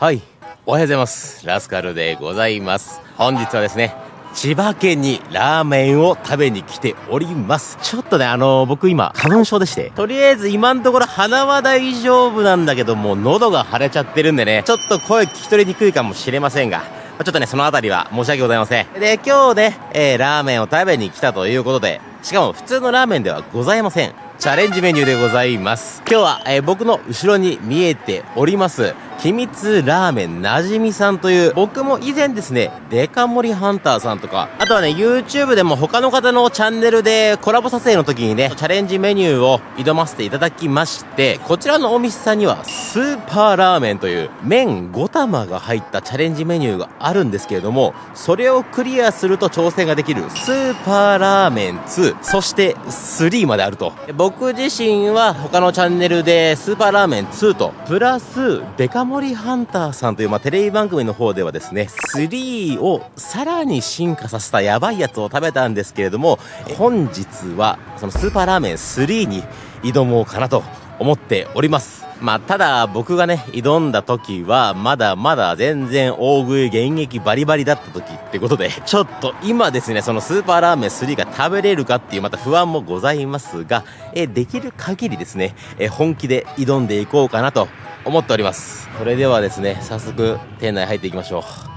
はい。おはようございます。ラスカルでございます。本日はですね、千葉県にラーメンを食べに来ております。ちょっとね、あのー、僕今、花粉症でして、とりあえず今のところ鼻は大丈夫なんだけども、喉が腫れちゃってるんでね、ちょっと声聞き取りにくいかもしれませんが、ちょっとね、そのあたりは申し訳ございません。で、今日ね、えー、ラーメンを食べに来たということで、しかも普通のラーメンではございません。チャレンジメニューでございます。今日は、えー、僕の後ろに見えております、秘密ラーメンなじみさんという、僕も以前ですね、デカ盛りハンターさんとか、あとはね、YouTube でも他の方のチャンネルでコラボ撮影の時にね、チャレンジメニューを挑ませていただきまして、こちらのお店さんには、スーパーラーメンという、麺5玉が入ったチャレンジメニューがあるんですけれども、それをクリアすると挑戦ができる、スーパーラーメン2、そして3まであると。僕自身は他のチャンネルで、スーパーラーメン2と、プラス、デカ森ハンターさんという、まあ、テレビ番組の方ではですね、3をさらに進化させたやばいやつを食べたんですけれども、本日は、そのスーパーラーメン3に挑もうかなと思っております。まあ、ただ僕がね、挑んだ時は、まだまだ全然大食い現役バリバリだった時ってことで、ちょっと今ですね、そのスーパーラーメン3が食べれるかっていうまた不安もございますが、えできる限りですね、え本気で挑んでいこうかなと思っております。それではですね、早速店内入っていきましょう。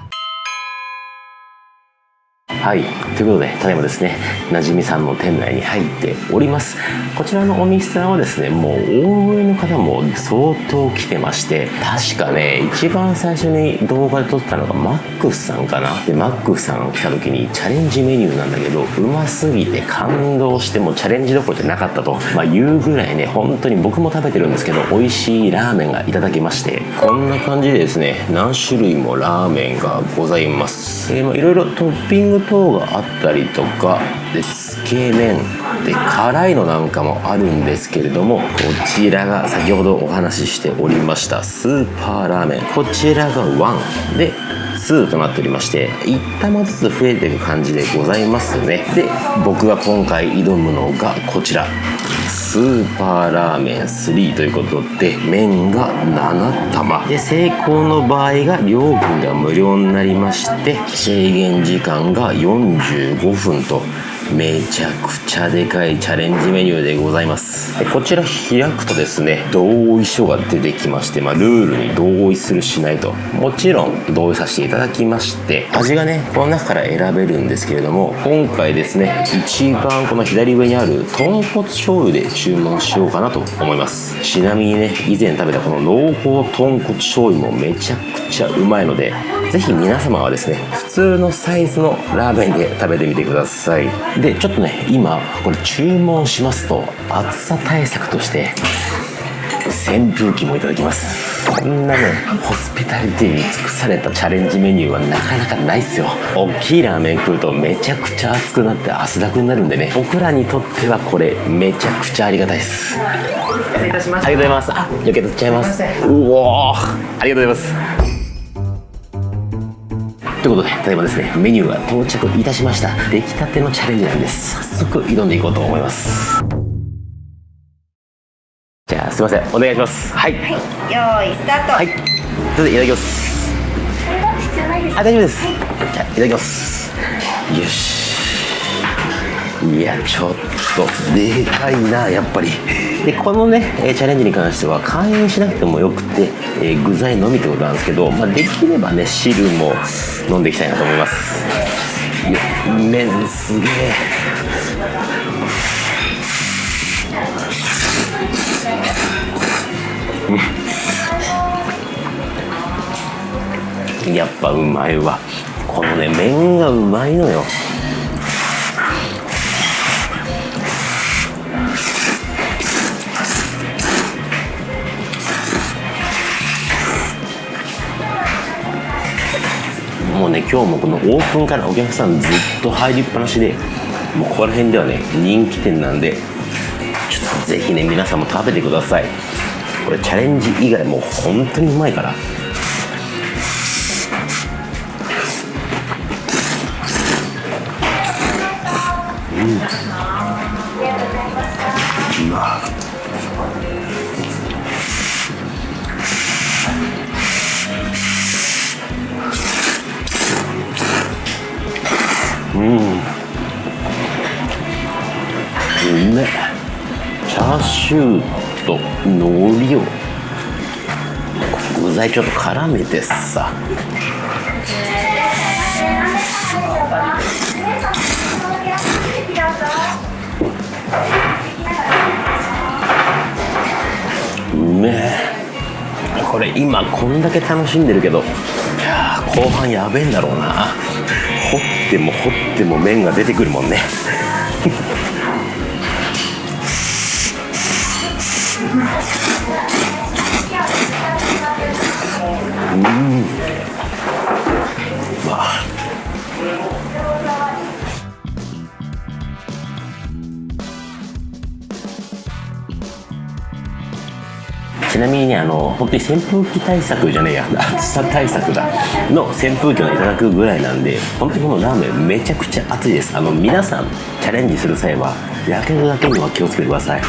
はい。ということで、ただいまですね、なじみさんの店内に入っております。こちらのお店さんはですね、もう大食いの方も相当来てまして、確かね、一番最初に動画で撮ったのがマックスさんかな。で、マックスさんが来た時にチャレンジメニューなんだけど、うますぎて感動してもチャレンジどころじゃなかったと、まあ、言うぐらいね、本当に僕も食べてるんですけど、美味しいラーメンがいただけまして、こんな感じでですね、何種類もラーメンがございます。えー、まあ、いろいろトッピングと等があったりとかでつけ麺で辛いのなんかもあるんですけれどもこちらが先ほどお話ししておりましたスーパーラーメン。こちらが1で2となっておりまして1玉ずつ増えてる感じでございますね。で僕が今回挑むのがこちら。スーパーラーメン3ということで麺が7玉。で成功の場合が料金が無料になりまして制限時間が45分と。めちゃくちゃでかいチャレンジメニューでございます。こちら開くとですね同意書が出てきまして、まあ、ルールに同意するしないと。もちろん同意させていただきまして味がねこの中から選べるんですけれども今回ですね一番この左上にある豚骨醤油で注文しようかなと思います。ちなみにね以前食べたこの濃厚豚骨醤油もめちゃくちゃうまいのでぜひ皆様はですね普通のサイズのラーメンで食べてみてください。でちょっとね今これ注文しますと暑さ対策として扇風機もいただきます。こんなねホスピタリティに尽くされたチャレンジメニューはなかなかないっすよ。大きいラーメン食うとめちゃくちゃ熱くなって汗だくになるんでね僕らにとってはこれめちゃくちゃありがたいです。失礼いたします。ありがとうございます。あ余計取っちゃいます。うおありがとうございますということで、ただいまですね、メニューが到着いたしました。出来たてのチャレンジなんです。早速挑んでいこうと思います。じゃあ、すいません。お願いします。はい。はい、用意スタート。はい。それでいただきます。あ、大丈夫です。じゃあ、いただきます。よし。いや、ちょっと、でかいな、やっぱり。でこのねチャレンジに関しては開演しなくてもよくて、えー、具材のみってことなんですけど、まあ、できればね汁も飲んでいきたいなと思います。麺すげえ。やっぱうまいわ。このね麺がうまいのよ。もね今日もこのオープンからお客さんずっと入りっぱなしでもうここら辺ではね人気店なんでちょっとぜひね皆さんも食べてください。これチャレンジ以外もう本当にうまいから。うん。めチャーシューと海苔を。具材ちょっと絡めてさ。うめえ。これ今こんだけ楽しんでるけどいや後半やべえんだろうな。掘っても掘っても麺が出てくるもんね。あの本当に扇風機対策じゃねえや。暑さ対策だ。の扇風機をいただくぐらいなんで本当にこのラーメンめちゃくちゃ熱いです。あの皆さんチャレンジする際はやけどだけには気をつけてください。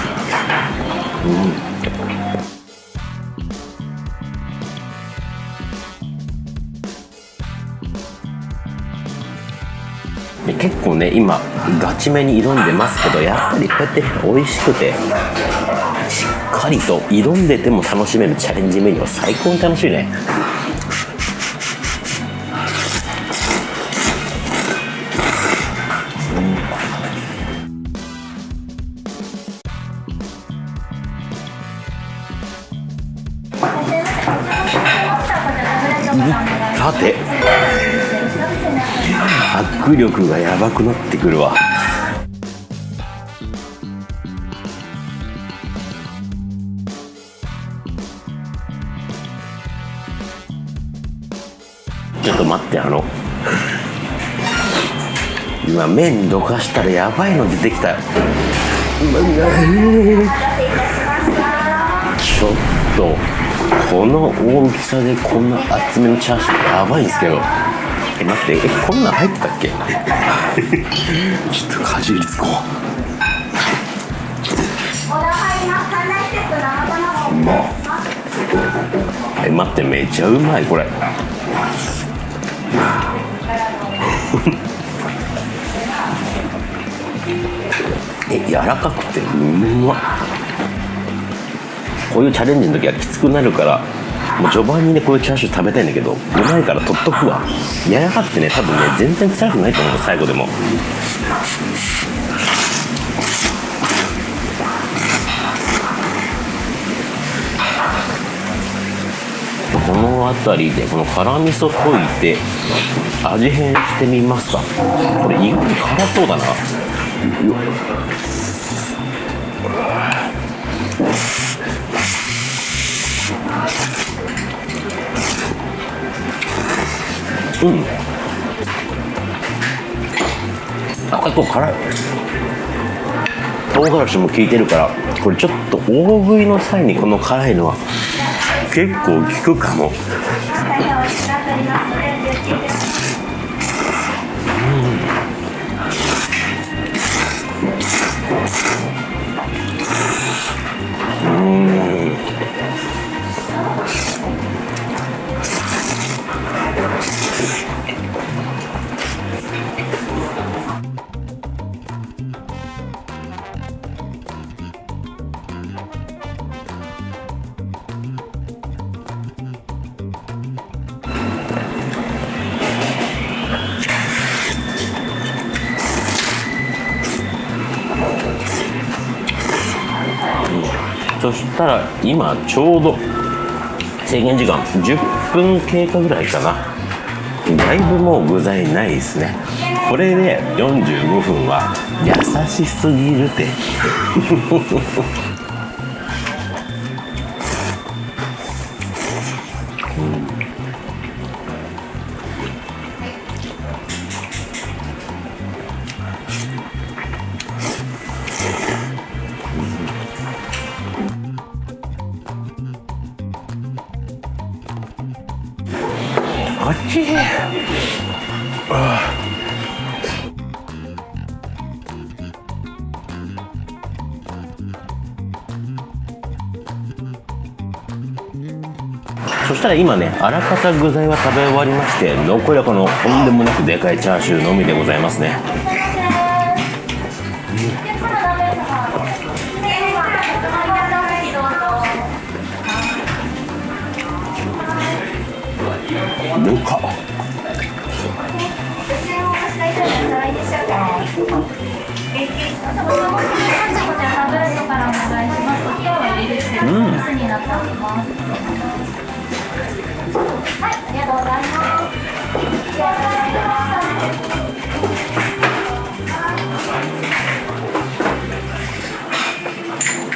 で結構ね今ガチめに挑んでますけどやっぱりこうやって美味しくてしっかりと挑んでても楽しめるチャレンジメニューは最高に楽しいね。さて。握力がやばくなってくるわ。あの。今麺どかしたらやばいの出てきたよ。ちょっとこの大きさでこんな厚めのチャーシューやばいんですけど。え待ってえこんなん入ってたっけ？ちょっとかじりつこう。うまっ。え待ってめっちゃうまいこれ え柔らかくてうまっこういうチャレンジの時はきつくなるからもう序盤にねこういうチャーシュー食べたいんだけどうまいから取っとくわ。柔らかくてね多分ね全然臭くないと思う最後でも。この辺りでこの辛味噌溶いて味変してみますか。これ意外に辛そうだな。うん。結構辛い。唐辛子も効いてるからこれちょっと大食いの際にこの辛いのは結構効くかもうん。うんたら今ちょうど制限時間10分経過ぐらいかな。だいぶもう具材ないですね。これで45分は優しすぎるって。たら今ねあらかた具材は食べ終わりまして残りはこのとんでもなくでかいチャーシューのみでございますね。でかっ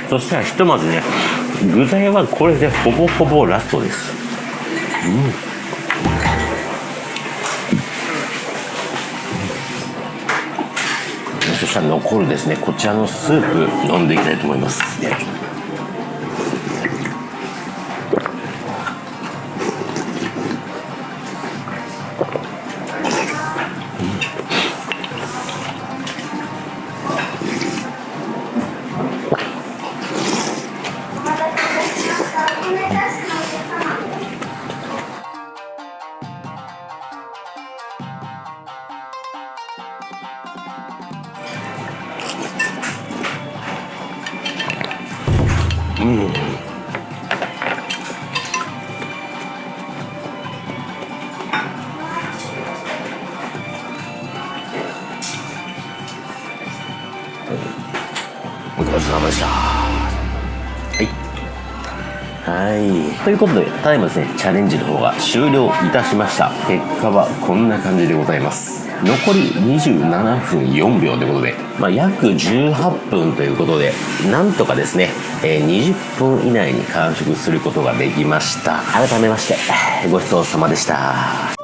そしたらひとまずね具材はこれでほぼほぼラストです。うん。そしたら残るですねこちらのスープ飲んでいきたいと思います。いということでただいまですねチャレンジの方が終了いたしました。結果はこんな感じでございます。残り27分4秒ということで、まあ、約18分ということでなんとかですね、え20分以内に完食することができました。改めましてごちそうさまでした。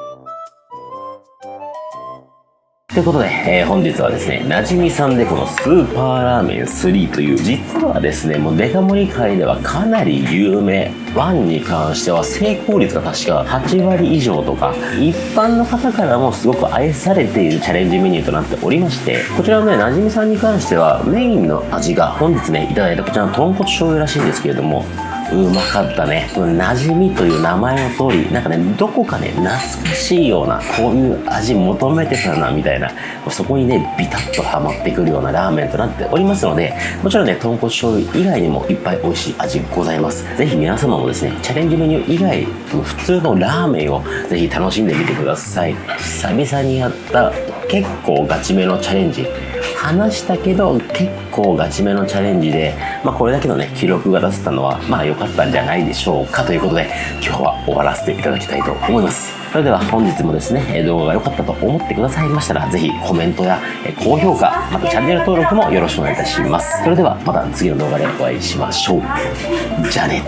ということで、えー本日はですね、なじみさんでこのスーパーラーメン3という、実はですね、もうデカ盛り界ではかなり有名。1に関しては成功率が確か8割以上とか、一般の方からもすごく愛されているチャレンジメニューとなっておりまして、こちらのね、なじみさんに関してはメインの味が本日ね、いただいたこちらの豚骨醤油らしいんですけれども、うまかったね。馴染みという名前の通り、なんかね、どこかね、懐かしいような、こういう味求めてたな、みたいな、そこにね、ビタッとハマってくるようなラーメンとなっておりますので、もちろんね、豚骨醤油以外にもいっぱい美味しい味ございます。ぜひ皆様もですね、チャレンジメニュー以外、普通のラーメンをぜひ楽しんでみてください。久々にやった結構ガチめのチャレンジ。話したけど結構ガチめのチャレンジで、まあ、これだけのね記録が出せたのはまあ良かったんじゃないでしょうかということで今日は終わらせていただきたいと思いますそれでは本日もですね動画が良かったと思ってくださいましたらぜひコメントや高評価またチャンネル登録もよろしくお願いいたしますそれではまた次の動画でお会いしましょうじゃあね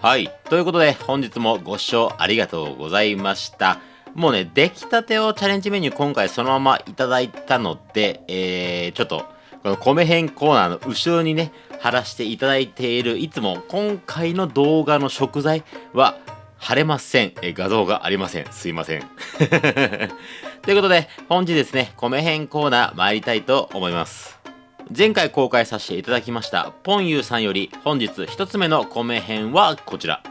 はい。ということで、本日もご視聴ありがとうございました。もうね、出来たてをチャレンジメニュー今回そのままいただいたので、えー、ちょっと、この米編コーナーの後ろにね、貼らせていただいている、いつも今回の動画の食材は貼れません。え画像がありません。すいません。ということで、本日ですね、米編コーナー参りたいと思います。前回公開させていただきましたポンユーさんより本日一つ目の米編はこちら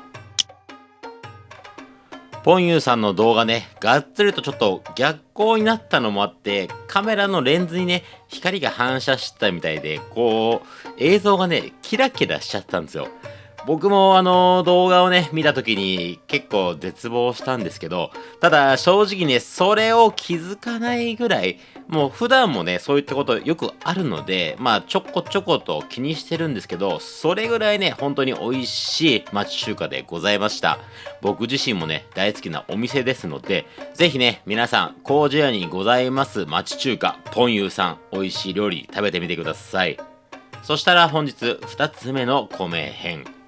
ポンユーさんの動画ねがっつりとちょっと逆光になったのもあってカメラのレンズにね光が反射したみたいでこう映像がねキラキラしちゃったんですよ。僕もあの動画をね見た時に結構絶望したんですけどただ正直ねそれを気づかないぐらいもう普段もねそういったことよくあるのでまあちょこちょこと気にしてるんですけどそれぐらいね本当に美味しい町中華でございました。僕自身もね大好きなお店ですのでぜひね皆さん工事屋にございます町中華ポンユーさん美味しい料理食べてみてください。そしたら本日2つ目の米編。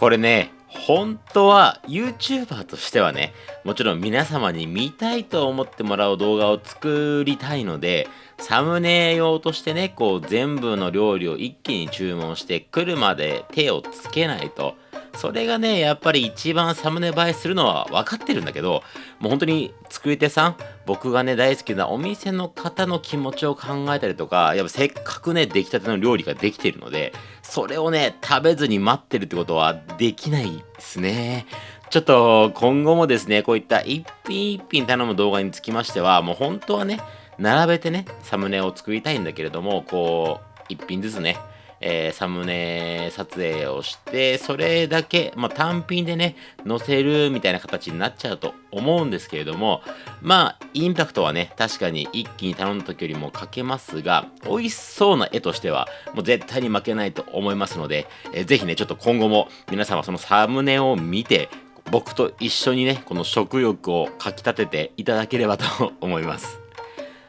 これね本当は YouTuber としてはねもちろん皆様に見たいと思ってもらう動画を作りたいのでサムネ用としてねこう全部の料理を一気に注文して来るまで手をつけないとそれがねやっぱり一番サムネ映えするのは分かってるんだけどもう本当に作り手さん僕がね大好きなお店の方の気持ちを考えたりとかやっぱせっかくね出来たての料理ができてるのでそれをね食べずに待ってるってことはできないですね。ちょっと今後もですねこういった一品一品頼む動画につきましてはもう本当はね並べてねサムネを作りたいんだけれどもこう一品ずつねえー、サムネ撮影をしてそれだけ、まあ、単品でね載せるみたいな形になっちゃうと思うんですけれどもまあインパクトはね確かに一気に頼んだ時よりもかけますが美味しそうな絵としてはもう絶対に負けないと思いますので、えー、ぜひねちょっと今後も皆様そのサムネを見て僕と一緒にねこの食欲をかきたてていただければと思います。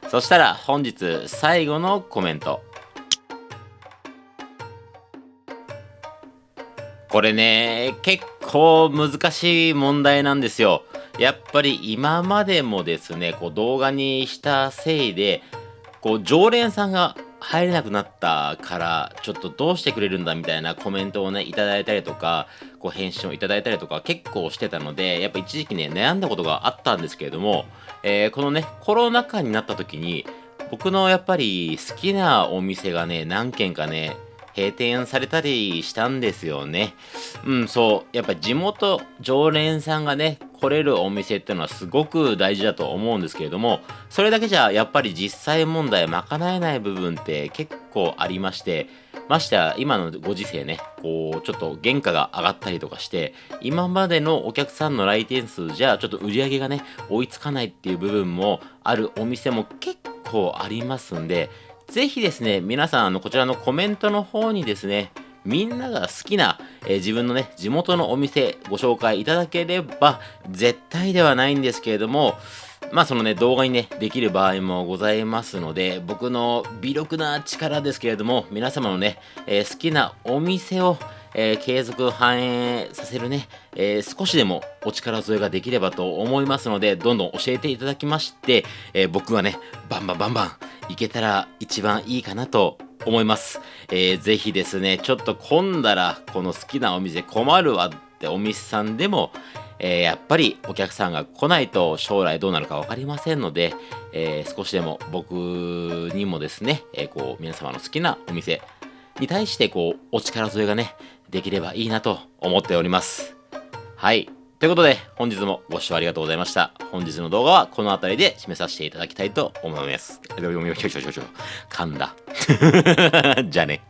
そしたら本日最後のコメント。これね、結構難しい問題なんですよ。やっぱり今までもですね、こう動画にしたせいで、こう常連さんが入れなくなったからちょっとどうしてくれるんだみたいなコメントをねいただいたりとかこう返信をいただいたりとか結構してたのでやっぱ一時期ね悩んだことがあったんですけれども、えー、このねコロナ禍になった時に僕のやっぱり好きなお店がね何軒かね閉店されたりしたんですよね。うん、そう。やっぱ地元常連さんがね、来れるお店ってのはすごく大事だと思うんですけれども、それだけじゃやっぱり実際問題賄えない部分って結構ありまして、ましてや今のご時世ね、こう、ちょっと原価が上がったりとかして、今までのお客さんの来店数じゃちょっと売り上げがね、追いつかないっていう部分もあるお店も結構ありますんで、ぜひですね、皆さん、あの、こちらのコメントの方にですね、みんなが好きな、えー、自分のね、地元のお店ご紹介いただければ、絶対ではないんですけれども、まあそのね、動画にね、できる場合もございますので、僕の微力な力ですけれども、皆様のね、えー、好きなお店を、えー、継続反映させるね、えー、少しでもお力添えができればと思いますので、どんどん教えていただきまして、え、僕はね、バンバンバンバンいけたら一番いいかなと思います。えー、ぜひですね、ちょっと混んだら、この好きなお店困るわってお店さんでも、えー、やっぱりお客さんが来ないと将来どうなるか分かりませんので、えー、少しでも僕にもですね、えー、こう皆様の好きなお店に対してこうお力添えがねできればいいなと思っております。はい。ということで、本日もご視聴ありがとうございました。本日の動画はこの辺りで締めさせていただきたいと思います。噛んだ。じゃあね。